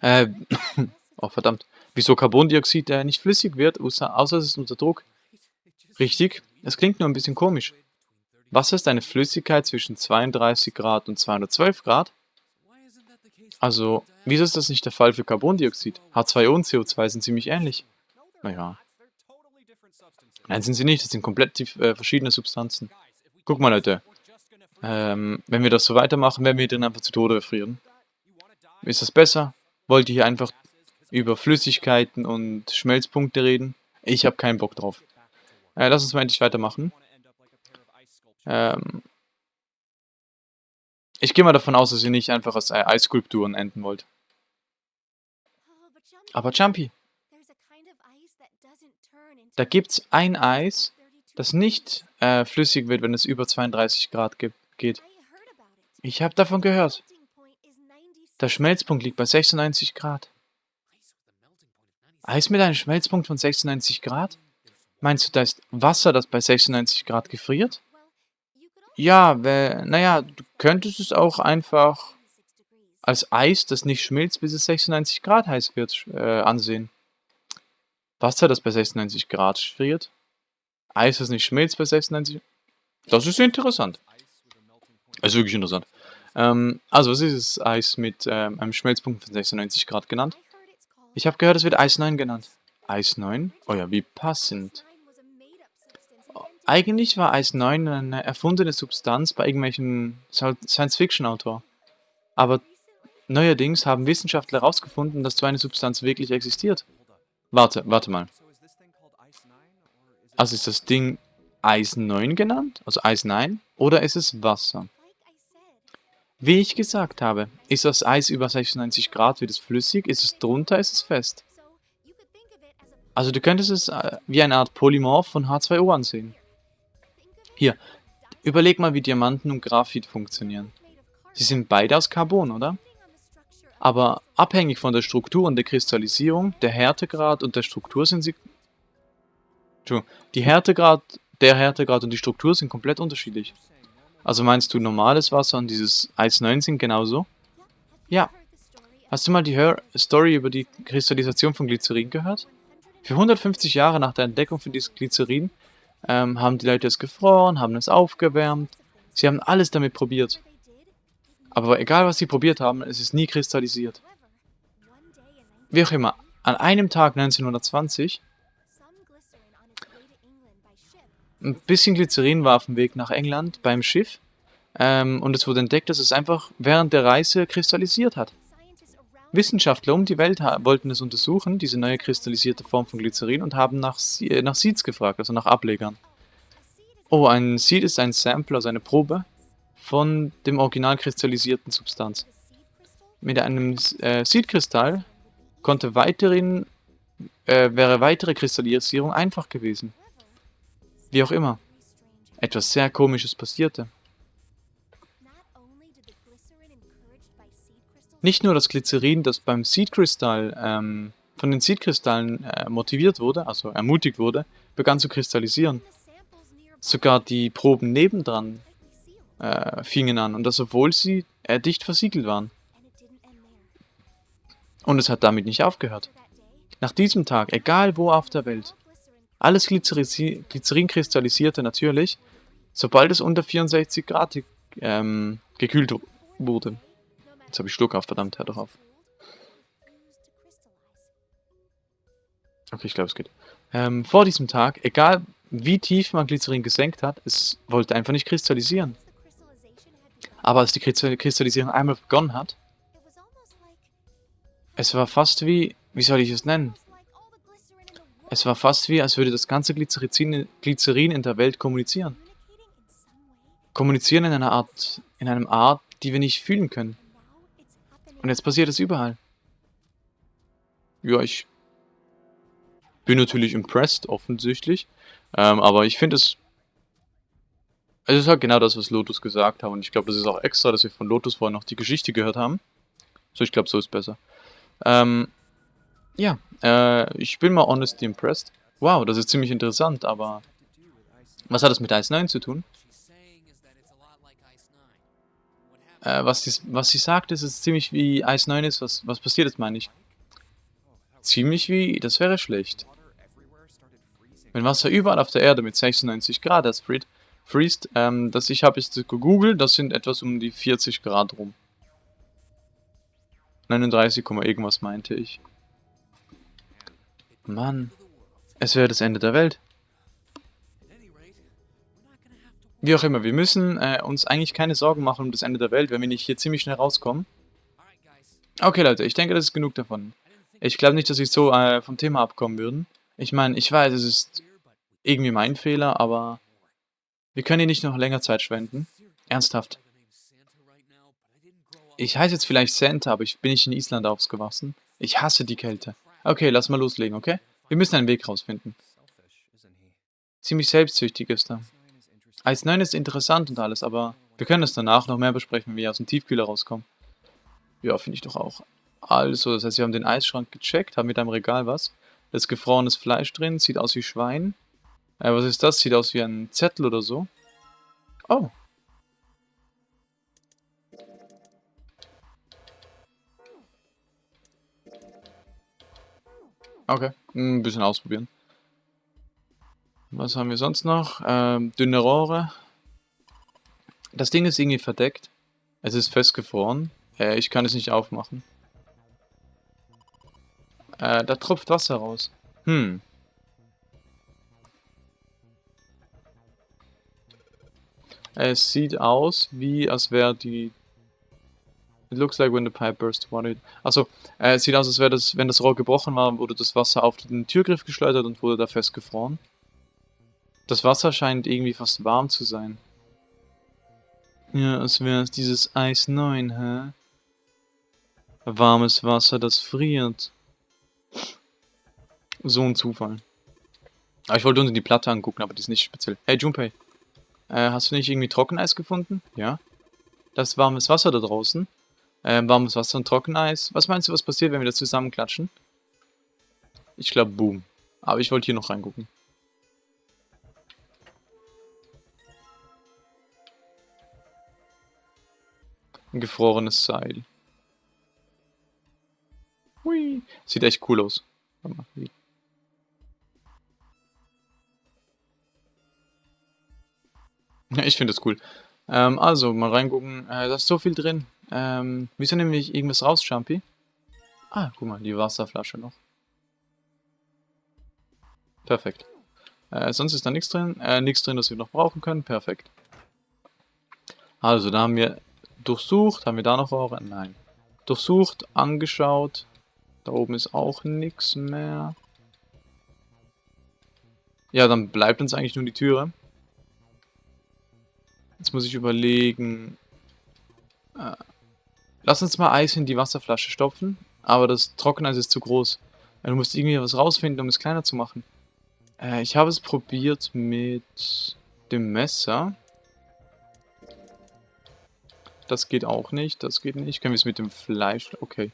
S1: Äh, oh verdammt. Wieso Carbondioxid äh, nicht flüssig wird, außer, außer es ist unter Druck? Richtig, es klingt nur ein bisschen komisch. Wasser ist eine Flüssigkeit zwischen 32 Grad und 212 Grad. Also, wieso ist das nicht der Fall für Carbondioxid? H2O und CO2 sind ziemlich ähnlich. Naja. Nein, sind sie nicht. Das sind komplett äh, verschiedene Substanzen. Guck mal, Leute. Ähm, wenn wir das so weitermachen, werden wir dann einfach zu Tode erfrieren. Ist das besser? Wollt ihr hier einfach über Flüssigkeiten und Schmelzpunkte reden? Ich habe keinen Bock drauf. Äh, lass uns mal endlich weitermachen. Ähm, ich gehe mal davon aus, dass ihr nicht einfach als äh, Eisskulpturen enden wollt. Aber Jumpy, da gibt es ein Eis, das nicht äh, flüssig wird, wenn es über 32 Grad geht. Ich habe davon gehört. Der Schmelzpunkt liegt bei 96 Grad. Eis mit einem Schmelzpunkt von 96 Grad? Meinst du, da ist Wasser, das bei 96 Grad gefriert? Ja, naja, du könntest es auch einfach als Eis, das nicht schmilzt, bis es 96 Grad heiß wird, äh, ansehen. Wasser, das bei 96 Grad friert. Eis, das nicht schmilzt bei 96 Das ist interessant. Das ist wirklich interessant. Ähm, also, was ist das Eis mit ähm, einem Schmelzpunkt von 96 Grad genannt? Ich habe gehört, es wird Eis 9 genannt. Eis 9? Oh ja, wie passend. Eigentlich war Eis 9 eine erfundene Substanz bei irgendwelchen Science-Fiction-Autor. Aber neuerdings haben Wissenschaftler herausgefunden, dass so eine Substanz wirklich existiert. Warte, warte mal. Also ist das Ding Eis 9 genannt? Also Eis 9? Oder ist es Wasser? Wie ich gesagt habe, ist das Eis über 96 Grad, wird es flüssig, ist es drunter, ist es fest. Also du könntest es äh, wie eine Art Polymorph von H2O ansehen. Hier, überleg mal, wie Diamanten und Graphit funktionieren. Sie sind beide aus Carbon, oder? Aber abhängig von der Struktur und der Kristallisierung, der Härtegrad und der Struktur sind sie... Die Härtegrad, der Härtegrad und die Struktur sind komplett unterschiedlich. Also meinst du normales Wasser und dieses Eis 9 sind genauso? Ja. Hast du mal die Hör Story über die Kristallisation von Glycerin gehört? Für 150 Jahre nach der Entdeckung von diesem Glycerin ähm, haben die Leute es gefroren, haben es aufgewärmt. Sie haben alles damit probiert. Aber egal, was sie probiert haben, es ist nie kristallisiert. Wie auch immer, an einem Tag 1920 ein bisschen Glycerin war auf dem Weg nach England beim Schiff ähm, und es wurde entdeckt, dass es einfach während der Reise kristallisiert hat. Wissenschaftler um die Welt wollten es untersuchen, diese neue kristallisierte Form von Glycerin, und haben nach, äh, nach Seeds gefragt, also nach Ablegern. Oh, ein Seed ist ein Sample, also eine Probe von dem original kristallisierten Substanz. Mit einem äh, Seed-Kristall äh, wäre weitere Kristallisierung einfach gewesen. Wie auch immer. Etwas sehr komisches passierte. Nicht nur das Glycerin, das beim Seedkristall ähm, von den Seedkristallen äh, motiviert wurde, also ermutigt wurde, begann zu kristallisieren. Sogar die Proben nebendran äh, fingen an, und das obwohl sie äh, dicht versiegelt waren. Und es hat damit nicht aufgehört. Nach diesem Tag, egal wo auf der Welt, alles Glycerin, kristallisierte natürlich, sobald es unter 64 Grad ähm, gekühlt wurde. Jetzt habe ich Schluck auf, verdammt, hör doch auf. Okay, ich glaube, es geht. Ähm, vor diesem Tag, egal wie tief man Glycerin gesenkt hat, es wollte einfach nicht kristallisieren. Aber als die Kristallisierung einmal begonnen hat, es war fast wie, wie soll ich es nennen? Es war fast wie, als würde das ganze Glycerin, in der Welt kommunizieren. Kommunizieren in einer Art, in einem Art, die wir nicht fühlen können. Und jetzt passiert es überall. Ja, ich bin natürlich impressed, offensichtlich. Ähm, aber ich finde es... Es ist halt genau das, was Lotus gesagt hat. Und ich glaube, das ist auch extra, dass wir von Lotus vorhin noch die Geschichte gehört haben. So, ich glaube, so ist besser. Ähm, ja, äh, ich bin mal honestly impressed. Wow, das ist ziemlich interessant, aber... Was hat das mit Ice 9 zu tun? Äh, was, sie, was sie sagt, ist, es ziemlich wie Eis 9 ist. Was, was passiert ist, meine ich. Ziemlich wie, das wäre schlecht. Wenn Wasser überall auf der Erde mit 96 Grad erst friert, friest, ähm, das ich habe jetzt gegoogelt, das sind etwas um die 40 Grad rum. 39, irgendwas meinte ich. Mann, es wäre das Ende der Welt. Wie auch immer, wir müssen äh, uns eigentlich keine Sorgen machen um das Ende der Welt, wenn wir nicht hier ziemlich schnell rauskommen. Okay Leute, ich denke, das ist genug davon. Ich glaube nicht, dass wir so äh, vom Thema abkommen würden. Ich meine, ich weiß, es ist irgendwie mein Fehler, aber wir können hier nicht noch länger Zeit schwenden. Ernsthaft. Ich heiße jetzt vielleicht Santa, aber ich bin nicht in Island aufgewachsen. Ich hasse die Kälte. Okay, lass mal loslegen, okay? Wir müssen einen Weg rausfinden. Ziemlich selbstsüchtig ist er. Eis 9 ist interessant und alles, aber wir können es danach noch mehr besprechen, wenn wir aus dem Tiefkühler rauskommen. Ja, finde ich doch auch. Also, das heißt, wir haben den Eisschrank gecheckt, haben mit einem Regal was. Da ist gefrorenes Fleisch drin, sieht aus wie Schwein. Äh, was ist das? Sieht aus wie ein Zettel oder so. Oh. Okay, ein bisschen ausprobieren. Was haben wir sonst noch? Ähm, dünne Rohre. Das Ding ist irgendwie verdeckt. Es ist festgefroren. Äh, ich kann es nicht aufmachen. Äh, da tropft Wasser raus. Hm. Es sieht aus, wie als wäre die... It looks like when the pipe burst. Achso, äh, es sieht aus, als wäre das, wenn das Rohr gebrochen war, wurde das Wasser auf den Türgriff geschleudert und wurde da festgefroren. Das Wasser scheint irgendwie fast warm zu sein. Ja, als wäre es dieses Eis 9, hä? Warmes Wasser, das friert. So ein Zufall. Aber ich wollte unten die Platte angucken, aber die ist nicht speziell. Hey Junpei, äh, hast du nicht irgendwie Trockeneis gefunden? Ja. Das warmes Wasser da draußen. Äh, warmes Wasser und Trockeneis. Was meinst du, was passiert, wenn wir das zusammenklatschen? Ich glaube, boom. Aber ich wollte hier noch reingucken. Ein gefrorenes Seil. Hui. Sieht echt cool aus. Ich finde das cool. Ähm, also, mal reingucken. Äh, da ist so viel drin. Ähm, wieso nehme ich irgendwas raus, Jumpy? Ah, guck mal, die Wasserflasche noch. Perfekt. Äh, sonst ist da nichts drin. Äh, nichts drin, das wir noch brauchen können. Perfekt. Also, da haben wir durchsucht. Haben wir da noch Rohre? Nein. Durchsucht, angeschaut. Da oben ist auch nichts mehr. Ja, dann bleibt uns eigentlich nur die Türe. Jetzt muss ich überlegen. Äh, lass uns mal Eis in die Wasserflasche stopfen. Aber das Trockeneis ist zu groß. Du musst irgendwie was rausfinden, um es kleiner zu machen. Äh, ich habe es probiert mit dem Messer. Das geht auch nicht, das geht nicht. Können wir es mit dem Fleisch... Okay.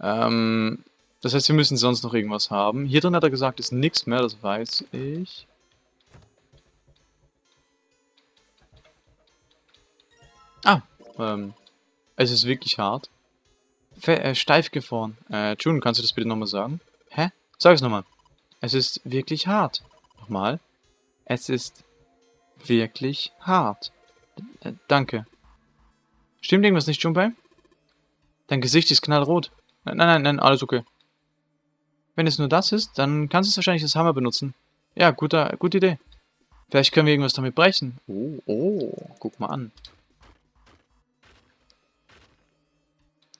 S1: Ähm, das heißt, wir müssen sonst noch irgendwas haben. Hier drin hat er gesagt, ist nichts mehr, das weiß ich. Ah, ähm, es ist wirklich hart. Fe äh, steif gefroren. Äh, June, kannst du das bitte nochmal sagen? Hä? Sag es nochmal. Es ist wirklich hart. Nochmal. Es ist wirklich hart. Äh, danke. Stimmt irgendwas nicht, Junpei? Dein Gesicht ist knallrot. Nein, nein, nein, alles okay. Wenn es nur das ist, dann kannst du wahrscheinlich das Hammer benutzen. Ja, guter, gute Idee. Vielleicht können wir irgendwas damit brechen. Oh, oh, guck mal an.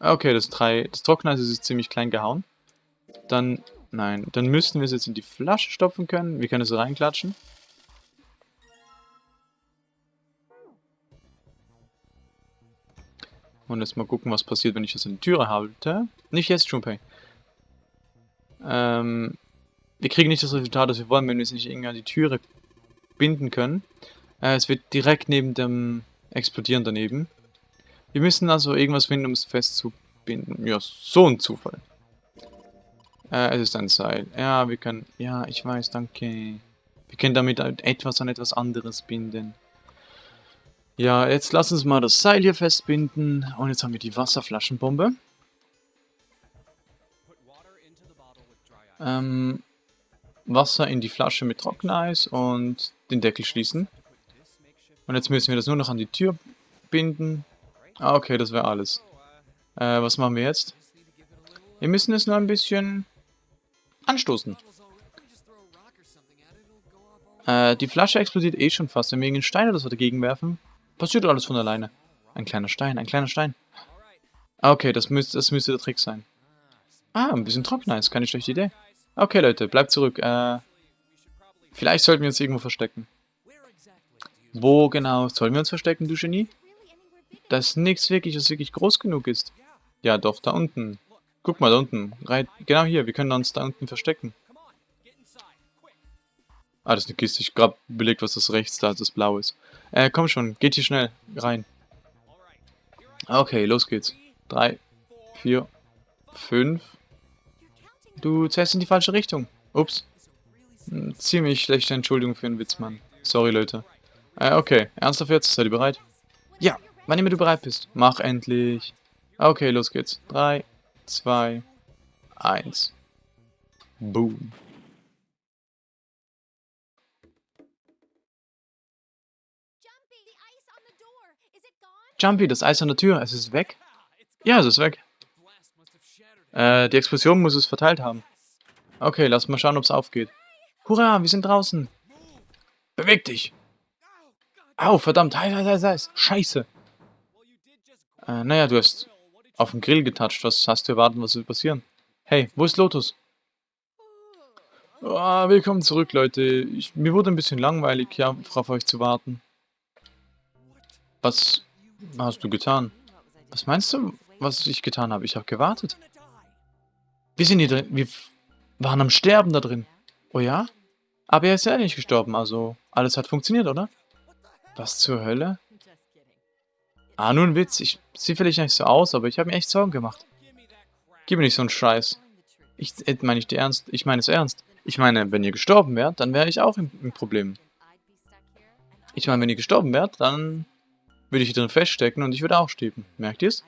S1: Okay, das, drei, das Trockeneis ist ziemlich klein gehauen. Dann, nein, dann müssten wir es jetzt in die Flasche stopfen können. Wir können es reinklatschen. Und jetzt mal gucken, was passiert, wenn ich das in die Türe halte. Nicht jetzt, Junpei. Ähm, wir kriegen nicht das Resultat, das wir wollen, wenn wir es nicht irgendwie an die Türe binden können. Äh, es wird direkt neben dem Explodieren daneben. Wir müssen also irgendwas finden, um es festzubinden. Ja, so ein Zufall. Äh, es ist ein Seil. Ja, wir können... Ja, ich weiß, danke. Wir können damit etwas an etwas anderes binden. Ja, jetzt lass uns mal das Seil hier festbinden. Und jetzt haben wir die Wasserflaschenbombe. Ähm, Wasser in die Flasche mit Trockeneis und den Deckel schließen. Und jetzt müssen wir das nur noch an die Tür binden. Ah, okay, das wäre alles. Äh, was machen wir jetzt? Wir müssen es nur ein bisschen anstoßen. Äh, die Flasche explodiert eh schon fast. Wenn wir irgendeinen Stein oder so dagegen werfen, passiert alles von alleine. Ein kleiner Stein, ein kleiner Stein. Okay, das müsste, das müsste der Trick sein. Ah, ein bisschen trockener ist keine schlechte Idee. Okay, Leute, bleibt zurück. Äh, vielleicht sollten wir uns irgendwo verstecken. Wo genau sollen wir uns verstecken, du Genie? Das ist nichts wirklich, was wirklich groß genug ist. Ja, doch, da unten. Guck mal, da unten. Right, genau hier, wir können uns da unten verstecken. Ah, das ist eine Kiste. Ich gerade belegt, was das rechts da das blau ist. Äh, komm schon, geht hier schnell rein. Okay, los geht's. Drei, vier, fünf. Du zählst in die falsche Richtung. Ups. Hm, ziemlich schlechte Entschuldigung für einen Witz, Mann. Sorry, Leute. Äh, okay. Ernsthaft jetzt? Seid ihr bereit? Ja, wann immer du bereit bist. Mach endlich. Okay, los geht's. Drei, zwei, eins. Boom. Jumpy, das Eis an der Tür, es ist weg? Ja, es ist weg. Äh, die Explosion muss es verteilt haben. Okay, lass mal schauen, ob es aufgeht. Hurra, wir sind draußen. Beweg dich. Au, verdammt, heiß, heiß, heiß, heiß. Scheiße. Äh, naja, du hast auf den Grill getatscht. Was hast du erwartet, was wird passieren? Hey, wo ist Lotus? Oh, willkommen zurück, Leute. Ich, mir wurde ein bisschen langweilig, ja, auf euch zu warten. Was hast du getan? Was meinst du, was ich getan habe? Ich habe gewartet. Wir sind hier drin. Wir waren am Sterben da drin. Oh ja? Aber er ist ja nicht gestorben, also alles hat funktioniert, oder? Was zur Hölle? Ah, nur ein Witz. Ich sehe vielleicht nicht so aus, aber ich habe mir echt Sorgen gemacht. Gib mir nicht so einen Scheiß. Ich äh, meine ich dir ernst. Ich meine es ernst. Ich meine, wenn ihr gestorben wärt, dann wäre ich auch im, im Problem. Ich meine, wenn ihr gestorben wärt, dann würde ich hier drin feststecken und ich würde auch sterben. Merkt ihr es?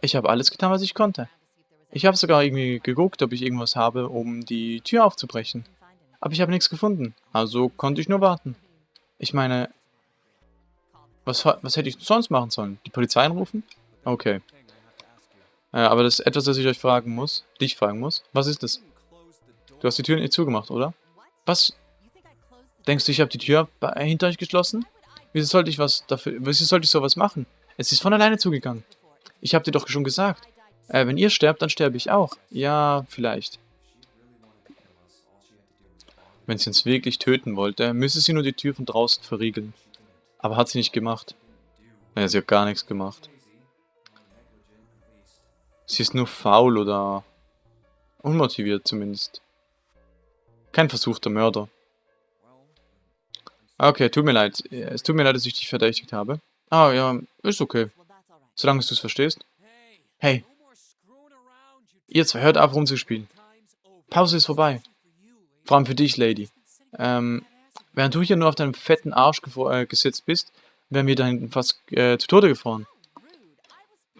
S1: Ich habe alles getan, was ich konnte. Ich habe sogar irgendwie geguckt, ob ich irgendwas habe, um die Tür aufzubrechen. Aber ich habe nichts gefunden. Also konnte ich nur warten. Ich meine, was, was hätte ich sonst machen sollen? Die Polizei anrufen? Okay. Äh, aber das ist etwas, das ich euch fragen muss. Dich fragen muss. Was ist das? Du hast die Tür nicht zugemacht, oder? Was? Denkst du, ich habe die Tür hinter euch geschlossen? Wieso sollte ich was dafür... Wieso sollte ich sowas machen? Es ist von alleine zugegangen. Ich habe dir doch schon gesagt. Äh, wenn ihr sterbt, dann sterbe ich auch. Ja, vielleicht. Wenn sie uns wirklich töten wollte, müsste sie nur die Tür von draußen verriegeln. Aber hat sie nicht gemacht. Naja, sie hat gar nichts gemacht. Sie ist nur faul oder unmotiviert zumindest. Kein versuchter Mörder. Okay, tut mir leid. Es tut mir leid, dass ich dich verdächtigt habe. Ah, ja, ist okay. Solange du es verstehst. Hey, Ihr zwei, hört auf rumzuspielen. Pause ist vorbei. Vor allem für dich, Lady. Ähm, während du hier nur auf deinem fetten Arsch äh, gesetzt bist, wären wir da hinten fast äh, zu Tode gefroren.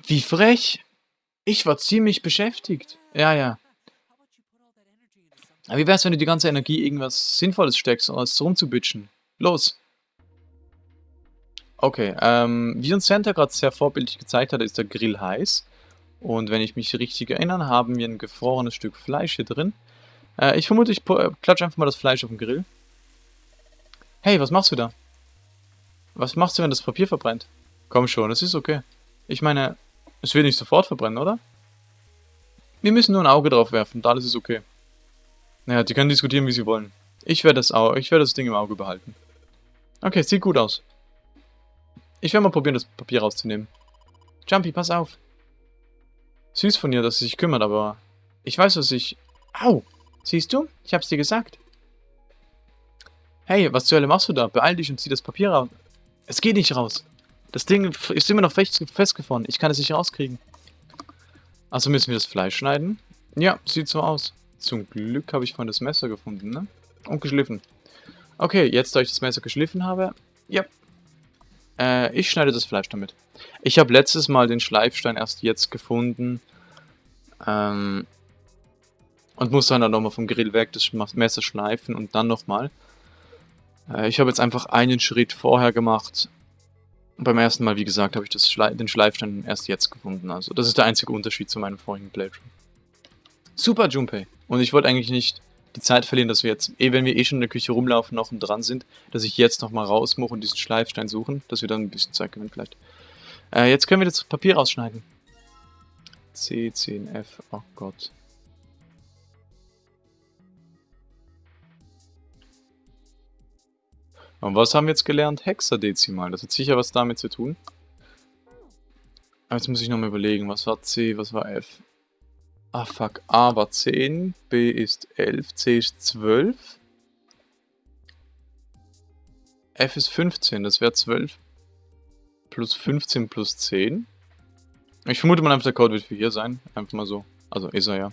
S1: Wie frech. Ich war ziemlich beschäftigt. Ja, ja. Aber wie wär's, wenn du die ganze Energie irgendwas Sinnvolles steckst, als rumzubitchen? Los. Okay, ähm, wie uns Santa gerade sehr vorbildlich gezeigt hat, ist der Grill heiß. Und wenn ich mich richtig erinnere, haben wir ein gefrorenes Stück Fleisch hier drin. Äh, ich vermute, ich äh, klatsche einfach mal das Fleisch auf den Grill. Hey, was machst du da? Was machst du, wenn das Papier verbrennt? Komm schon, es ist okay. Ich meine, es wird nicht sofort verbrennen, oder? Wir müssen nur ein Auge drauf werfen, und alles ist okay. Naja, die können diskutieren, wie sie wollen. Ich werde das, werd das Ding im Auge behalten. Okay, sieht gut aus. Ich werde mal probieren, das Papier rauszunehmen. Jumpy, pass auf. Süß von ihr, dass sie sich kümmert, aber ich weiß, was ich... Au! Siehst du? Ich hab's dir gesagt. Hey, was zur Hölle machst du da? Beeil dich und zieh das Papier raus. Es geht nicht raus. Das Ding ist immer noch festgefahren. Ich kann es nicht rauskriegen. Also müssen wir das Fleisch schneiden? Ja, sieht so aus. Zum Glück habe ich vorhin das Messer gefunden, ne? Und geschliffen. Okay, jetzt da ich das Messer geschliffen habe... Ja. Äh, ich schneide das Fleisch damit. Ich habe letztes Mal den Schleifstein erst jetzt gefunden. Ähm, und muss dann, dann nochmal vom Grill weg das Messer schleifen und dann nochmal. Äh, ich habe jetzt einfach einen Schritt vorher gemacht. Beim ersten Mal, wie gesagt, habe ich das Schle den Schleifstein erst jetzt gefunden. Also das ist der einzige Unterschied zu meinem vorigen Playthrough. Super, Junpei. Und ich wollte eigentlich nicht die Zeit verlieren, dass wir jetzt, eh wenn wir eh schon in der Küche rumlaufen, noch und dran sind, dass ich jetzt nochmal raus muss und diesen Schleifstein suchen, dass wir dann ein bisschen Zeit gewinnen vielleicht. Äh, jetzt können wir das Papier rausschneiden. C, 10F, oh Gott. Und was haben wir jetzt gelernt? Hexadezimal. Das hat sicher was damit zu tun. Aber jetzt muss ich nochmal überlegen, was war C, was war F? Ah, fuck. A war 10, B ist 11, C ist 12. F ist 15, das wäre 12 plus 15 plus 10. Ich vermute mal einfach, der Code wird für hier sein. Einfach mal so. Also ist er ja.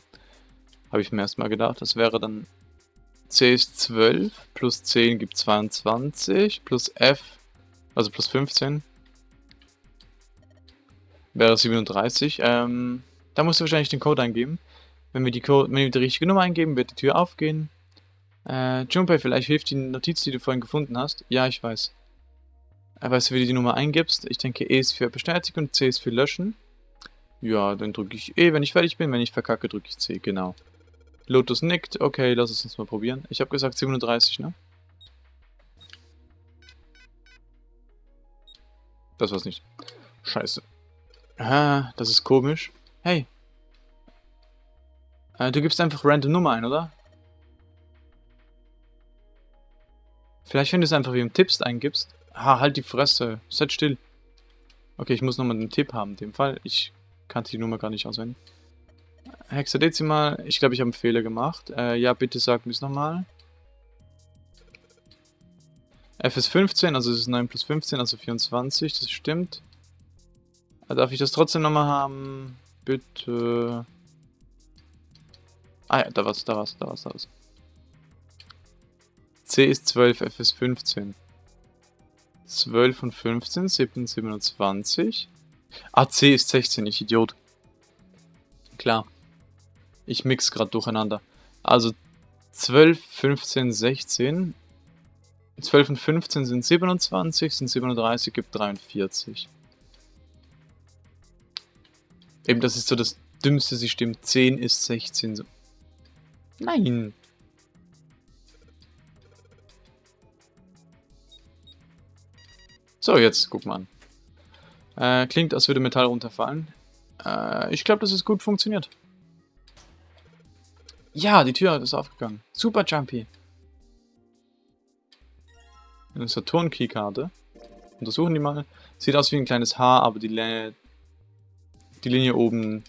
S1: Habe ich mir erstmal gedacht. Das wäre dann C ist 12, plus 10 gibt 22, plus F, also plus 15, wäre 37. Ähm, da musst du wahrscheinlich den Code eingeben. Wenn wir die, Code, wenn wir die richtige Nummer eingeben, wird die Tür aufgehen. Äh, Junpei, vielleicht hilft die Notiz, die du vorhin gefunden hast. Ja, ich weiß. Äh, weißt du, wie du die Nummer eingibst? Ich denke, E ist für Bestätigen und C ist für Löschen. Ja, dann drücke ich E, wenn ich fertig bin. Wenn ich verkacke, drücke ich C, genau. Lotus nickt. Okay, lass es uns mal probieren. Ich habe gesagt 37, ne? Das war's nicht. Scheiße. Ah, das ist komisch. Hey. Äh, du gibst einfach random Nummer ein, oder? Vielleicht, wenn du es einfach wie im Tipps eingibst. Ah, halt die Fresse. Seid still. Okay, ich muss nochmal einen Tipp haben in dem Fall. Ich kannte die Nummer gar nicht auswendig. Hexadezimal, ich glaube, ich habe einen Fehler gemacht. Äh, ja, bitte sag mir es nochmal. F ist 15, also es ist 9 plus 15, also 24, das stimmt. Äh, darf ich das trotzdem nochmal haben? Bitte. Ah ja, da war's, da war's, da war's, da war's. C ist 12, F ist 15. 12 und 15, 7, 27. Ah, C ist 16, ich Idiot. Klar. Ich mix gerade durcheinander. Also 12, 15, 16. 12 und 15 sind 27, sind 37, gibt 43. Eben, das ist so das dümmste System. 10 ist 16. So. Nein. So, jetzt guck mal an. Äh, klingt, als würde Metall runterfallen. Äh, ich glaube, dass es gut funktioniert. Ja, die Tür ist aufgegangen. Super Jumpy. Eine Saturn-Keykarte. Untersuchen die mal. Sieht aus wie ein kleines Haar, aber die, die Linie oben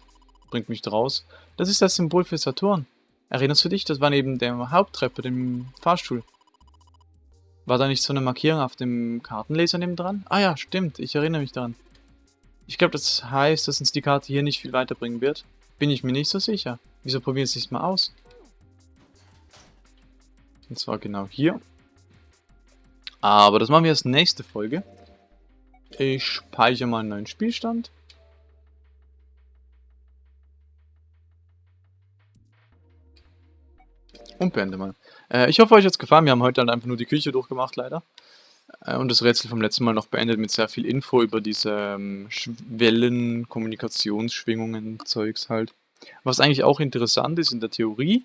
S1: bringt mich draus. Das ist das Symbol für Saturn. Erinnerst du dich? Das war neben der Haupttreppe, dem Fahrstuhl. War da nicht so eine Markierung auf dem Kartenleser neben dran? Ah ja, stimmt. Ich erinnere mich daran. Ich glaube, das heißt, dass uns die Karte hier nicht viel weiterbringen wird. Bin ich mir nicht so sicher. Wieso probieren Sie es mal aus? Und zwar genau hier. Aber das machen wir als nächste Folge. Ich speichere mal einen neuen Spielstand. Und beende mal. Äh, ich hoffe, euch hat es gefallen. Wir haben heute halt einfach nur die Küche durchgemacht, leider. Äh, und das Rätsel vom letzten Mal noch beendet mit sehr viel Info über diese ähm, Wellen, Kommunikationsschwingungen, Zeugs halt. Was eigentlich auch interessant ist in der Theorie,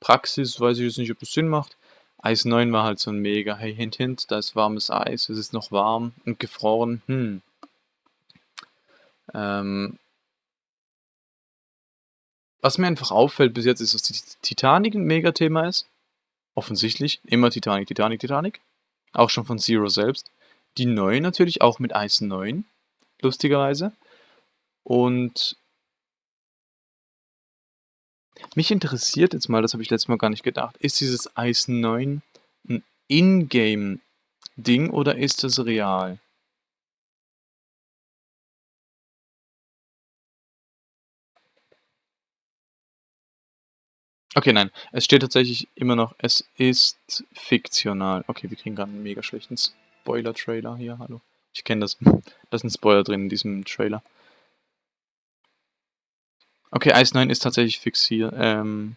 S1: Praxis weiß ich jetzt nicht, ob das Sinn macht. Eis 9 war halt so ein mega, hey, hint, hint, da ist warmes Eis, es ist noch warm und gefroren, hm. Ähm, was mir einfach auffällt bis jetzt ist, dass die Titanic ein Mega-Thema ist. Offensichtlich, immer Titanic, Titanic, Titanic. Auch schon von Zero selbst. Die 9 natürlich, auch mit Eis 9, lustigerweise. Und mich interessiert jetzt mal, das habe ich letztes Mal gar nicht gedacht, ist dieses Ice 9 ein Ingame-Ding oder ist das real? Okay, nein. Es steht tatsächlich immer noch, es ist fiktional. Okay, wir kriegen gerade einen mega schlechten Spoiler-Trailer hier. Hallo. Ich kenne das. Da ist ein Spoiler drin in diesem Trailer. Okay, Ice 9 ist tatsächlich fixiert. Ähm,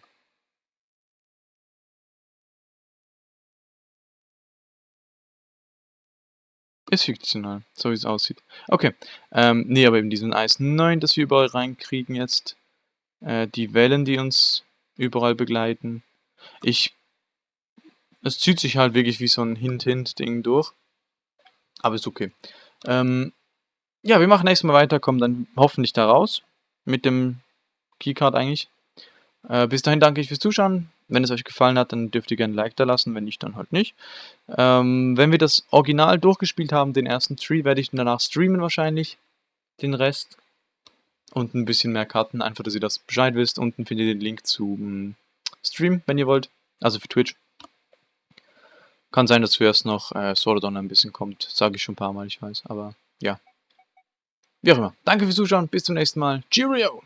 S1: Ist fiktional, so wie es aussieht. Okay, ähm, nee, aber eben diesen Eis 9, das wir überall reinkriegen jetzt. Äh, die Wellen, die uns überall begleiten. Ich... Es zieht sich halt wirklich wie so ein Hint-Hint-Ding durch. Aber ist okay. Ähm, ja, wir machen nächstes Mal weiter, kommen dann hoffentlich da raus. Mit dem Keycard eigentlich. Äh, bis dahin danke ich fürs Zuschauen. Wenn es euch gefallen hat, dann dürft ihr gerne ein Like da lassen, wenn nicht, dann halt nicht. Ähm, wenn wir das Original durchgespielt haben, den ersten Tree, werde ich danach streamen wahrscheinlich. Den Rest. Und ein bisschen mehr Karten, einfach, dass ihr das Bescheid wisst. Unten findet ihr den Link zum Stream, wenn ihr wollt. Also für Twitch. Kann sein, dass zuerst noch äh, Sordon ein bisschen kommt. Sage ich schon ein paar Mal, ich weiß. Aber ja. Wie auch immer. Danke fürs Zuschauen. Bis zum nächsten Mal. Cheerio!